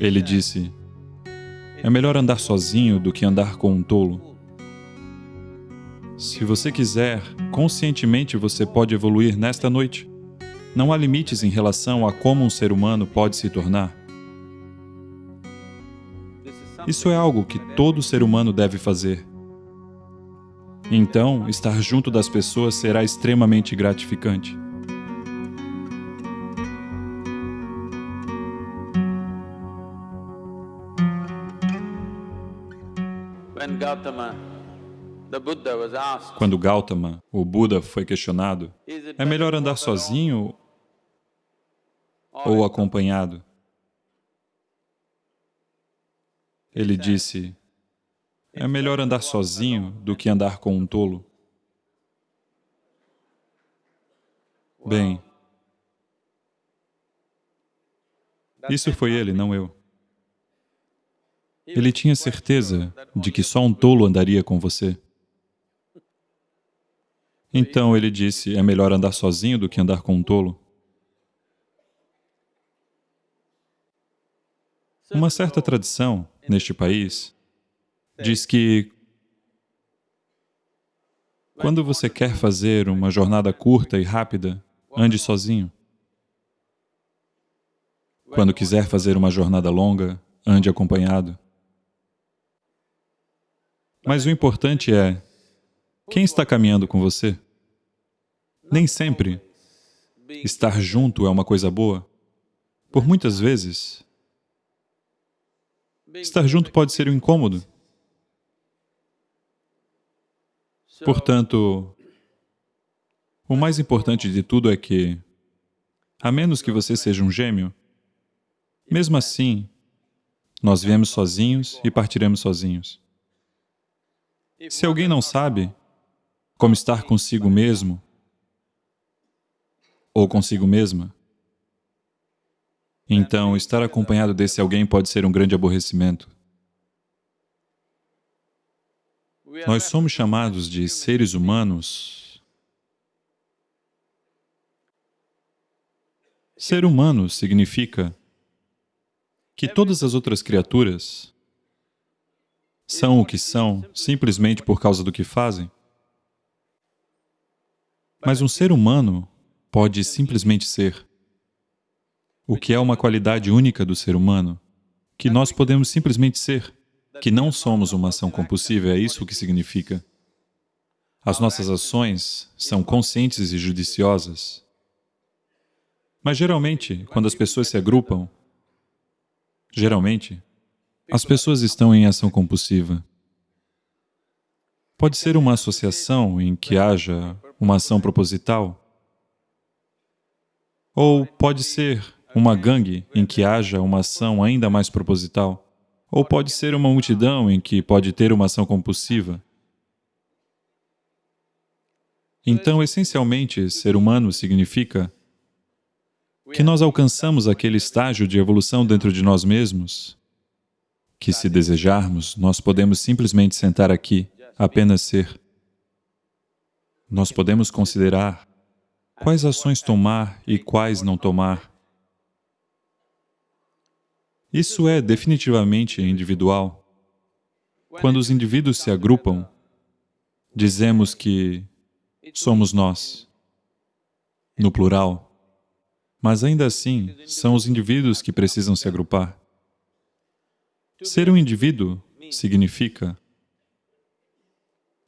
Ele disse, é melhor andar sozinho do que andar com um tolo. Se você quiser, conscientemente você pode evoluir nesta noite. Não há limites em relação a como um ser humano pode se tornar. Isso é algo que todo ser humano deve fazer. Então, estar junto das pessoas será extremamente gratificante. Quando Gautama, o Buda, foi questionado, é melhor andar sozinho ou acompanhado? Ele disse, é melhor andar sozinho do que andar com um tolo. Bem, isso foi ele, não eu. Ele tinha certeza de que só um tolo andaria com você. Então ele disse, é melhor andar sozinho do que andar com um tolo. Uma certa tradição neste país diz que quando você quer fazer uma jornada curta e rápida, ande sozinho. Quando quiser fazer uma jornada longa, ande acompanhado. Mas o importante é, quem está caminhando com você? Nem sempre estar junto é uma coisa boa. Por muitas vezes, estar junto pode ser um incômodo. Portanto, o mais importante de tudo é que, a menos que você seja um gêmeo, mesmo assim, nós viemos sozinhos e partiremos sozinhos. Se alguém não sabe como estar consigo mesmo ou consigo mesma, então estar acompanhado desse alguém pode ser um grande aborrecimento. Nós somos chamados de seres humanos. Ser humano significa que todas as outras criaturas são o que são simplesmente por causa do que fazem. Mas um ser humano pode simplesmente ser, o que é uma qualidade única do ser humano, que nós podemos simplesmente ser que não somos uma ação compulsiva, é isso que significa. As nossas ações são conscientes e judiciosas. Mas geralmente, quando as pessoas se agrupam, geralmente, as pessoas estão em ação compulsiva. Pode ser uma associação em que haja uma ação proposital, ou pode ser uma gangue em que haja uma ação ainda mais proposital. Ou pode ser uma multidão em que pode ter uma ação compulsiva. Então, essencialmente, ser humano significa que nós alcançamos aquele estágio de evolução dentro de nós mesmos, que se desejarmos, nós podemos simplesmente sentar aqui, apenas ser. Nós podemos considerar quais ações tomar e quais não tomar, isso é definitivamente individual. Quando os indivíduos se agrupam, dizemos que somos nós, no plural, mas ainda assim, são os indivíduos que precisam se agrupar. Ser um indivíduo significa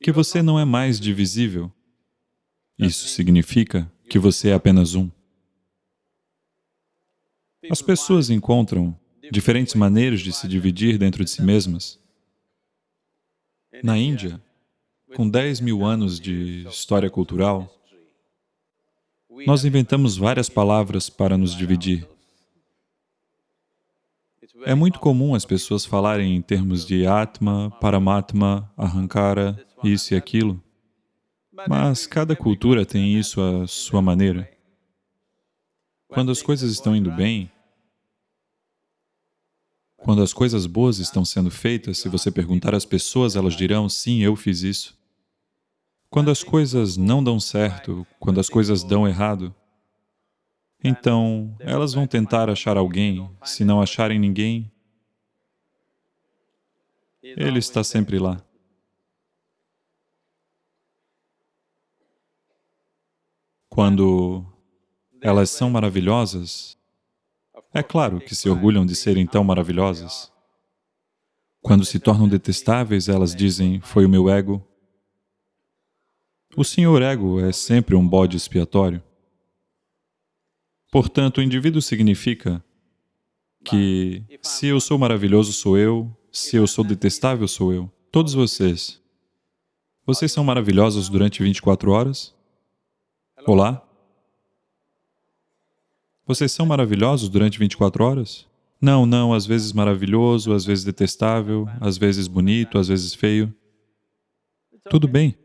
que você não é mais divisível. Isso significa que você é apenas um. As pessoas encontram diferentes maneiras de se dividir dentro de si mesmas. Na Índia, com 10 mil anos de história cultural, nós inventamos várias palavras para nos dividir. É muito comum as pessoas falarem em termos de Atma, Paramatma, Ahankara, isso e aquilo, mas cada cultura tem isso à sua maneira. Quando as coisas estão indo bem, quando as coisas boas estão sendo feitas, se você perguntar às pessoas, elas dirão, sim, eu fiz isso. Quando as coisas não dão certo, quando as coisas dão errado, então elas vão tentar achar alguém, se não acharem ninguém, Ele está sempre lá. Quando elas são maravilhosas, é claro que se orgulham de serem tão maravilhosas. Quando se tornam detestáveis, elas dizem, foi o meu ego. O senhor ego é sempre um bode expiatório. Portanto, o indivíduo significa que se eu sou maravilhoso, sou eu, se eu sou detestável, sou eu. Todos vocês, vocês são maravilhosos durante 24 horas? Olá? Vocês são maravilhosos durante 24 horas? Não, não, às vezes maravilhoso, às vezes detestável, às vezes bonito, às vezes feio. Tudo bem.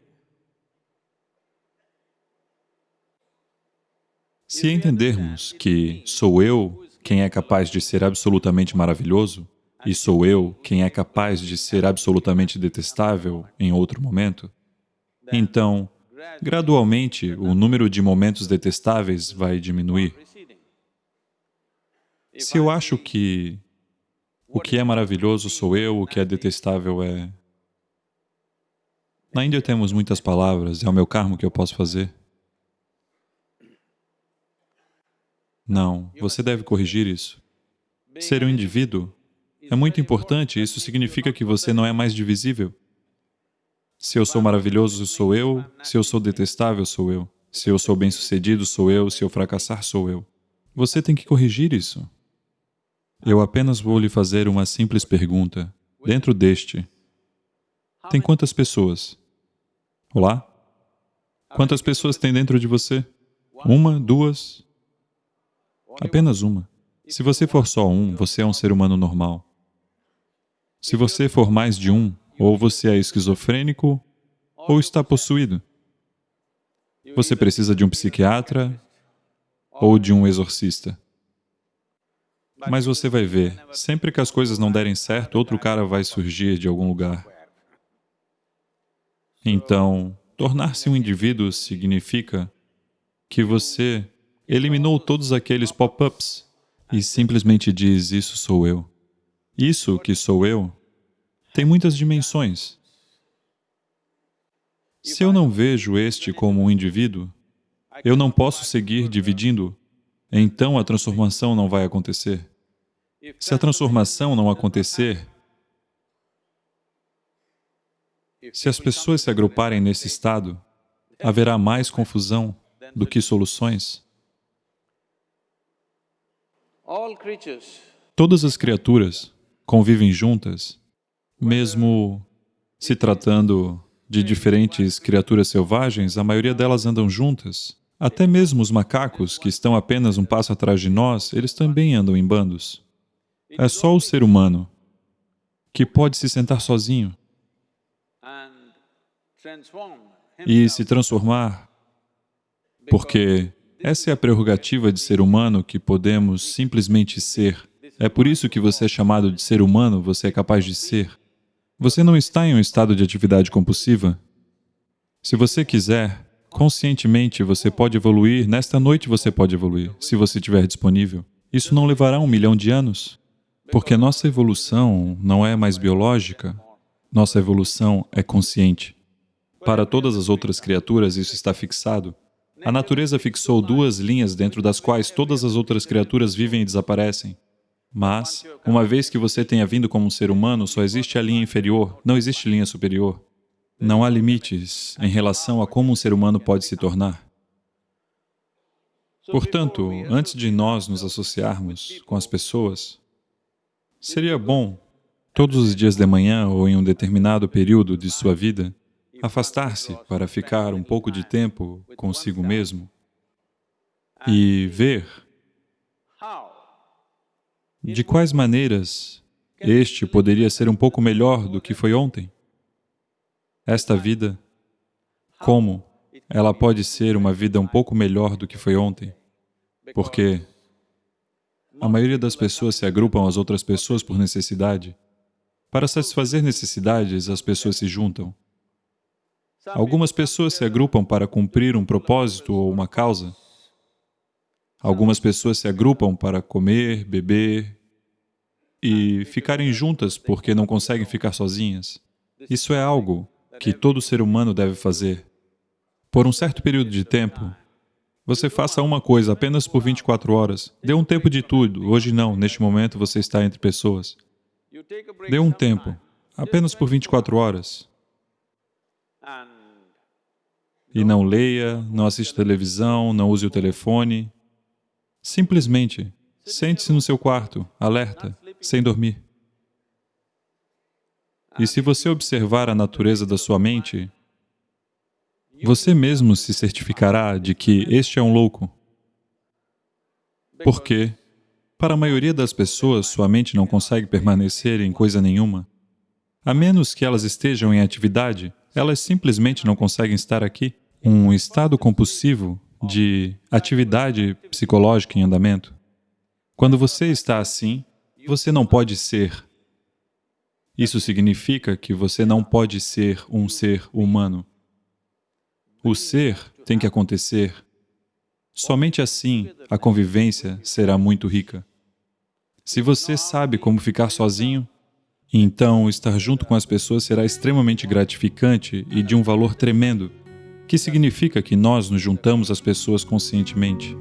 Se entendermos que sou eu quem é capaz de ser absolutamente maravilhoso, e sou eu quem é capaz de ser absolutamente detestável em outro momento, então, gradualmente, o número de momentos detestáveis vai diminuir. Se eu acho que o que é maravilhoso sou eu, o que é detestável é... Na Índia temos muitas palavras, é o meu karma que eu posso fazer. Não, você deve corrigir isso. Ser um indivíduo é muito importante, isso significa que você não é mais divisível. Se eu sou maravilhoso, sou eu. Se eu sou detestável, sou eu. Se eu sou bem-sucedido, sou eu. Se eu fracassar, sou eu. Você tem que corrigir isso. Eu apenas vou lhe fazer uma simples pergunta. Dentro deste, tem quantas pessoas? Olá? Quantas pessoas tem dentro de você? Uma? Duas? Apenas uma. Se você for só um, você é um ser humano normal. Se você for mais de um, ou você é esquizofrênico, ou está possuído. Você precisa de um psiquiatra ou de um exorcista. Mas você vai ver, sempre que as coisas não derem certo, outro cara vai surgir de algum lugar. Então, tornar-se um indivíduo significa que você eliminou todos aqueles pop-ups e simplesmente diz, isso sou eu. Isso que sou eu tem muitas dimensões. Se eu não vejo este como um indivíduo, eu não posso seguir dividindo, então a transformação não vai acontecer. Se a transformação não acontecer, se as pessoas se agruparem nesse estado, haverá mais confusão do que soluções. Todas as criaturas convivem juntas, mesmo se tratando de diferentes criaturas selvagens, a maioria delas andam juntas. Até mesmo os macacos, que estão apenas um passo atrás de nós, eles também andam em bandos. É só o ser humano que pode se sentar sozinho e se transformar, porque essa é a prerrogativa de ser humano que podemos simplesmente ser. É por isso que você é chamado de ser humano, você é capaz de ser. Você não está em um estado de atividade compulsiva. Se você quiser, conscientemente você pode evoluir, nesta noite você pode evoluir, se você estiver disponível. Isso não levará um milhão de anos, porque nossa evolução não é mais biológica, nossa evolução é consciente. Para todas as outras criaturas isso está fixado. A natureza fixou duas linhas dentro das quais todas as outras criaturas vivem e desaparecem. Mas, uma vez que você tenha vindo como um ser humano, só existe a linha inferior, não existe linha superior. Não há limites em relação a como um ser humano pode se tornar. Portanto, antes de nós nos associarmos com as pessoas, seria bom, todos os dias de manhã ou em um determinado período de sua vida, afastar-se para ficar um pouco de tempo consigo mesmo e ver de quais maneiras este poderia ser um pouco melhor do que foi ontem. Esta vida, como ela pode ser uma vida um pouco melhor do que foi ontem? Porque a maioria das pessoas se agrupam às outras pessoas por necessidade. Para satisfazer necessidades, as pessoas se juntam. Algumas pessoas se agrupam para cumprir um propósito ou uma causa. Algumas pessoas se agrupam para comer, beber, e ficarem juntas porque não conseguem ficar sozinhas. Isso é algo que todo ser humano deve fazer. Por um certo período de tempo, você faça uma coisa apenas por 24 horas. Dê um tempo de tudo. Hoje não, neste momento você está entre pessoas. Dê um tempo, apenas por 24 horas. E não leia, não assista televisão, não use o telefone. Simplesmente, sente-se no seu quarto, alerta, sem dormir. E se você observar a natureza da sua mente, você mesmo se certificará de que este é um louco. Porque, para a maioria das pessoas, sua mente não consegue permanecer em coisa nenhuma. A menos que elas estejam em atividade, elas simplesmente não conseguem estar aqui. Um estado compulsivo de atividade psicológica em andamento. Quando você está assim, você não pode ser. Isso significa que você não pode ser um ser humano. O ser tem que acontecer. Somente assim a convivência será muito rica. Se você sabe como ficar sozinho, então estar junto com as pessoas será extremamente gratificante e de um valor tremendo, que significa que nós nos juntamos às pessoas conscientemente.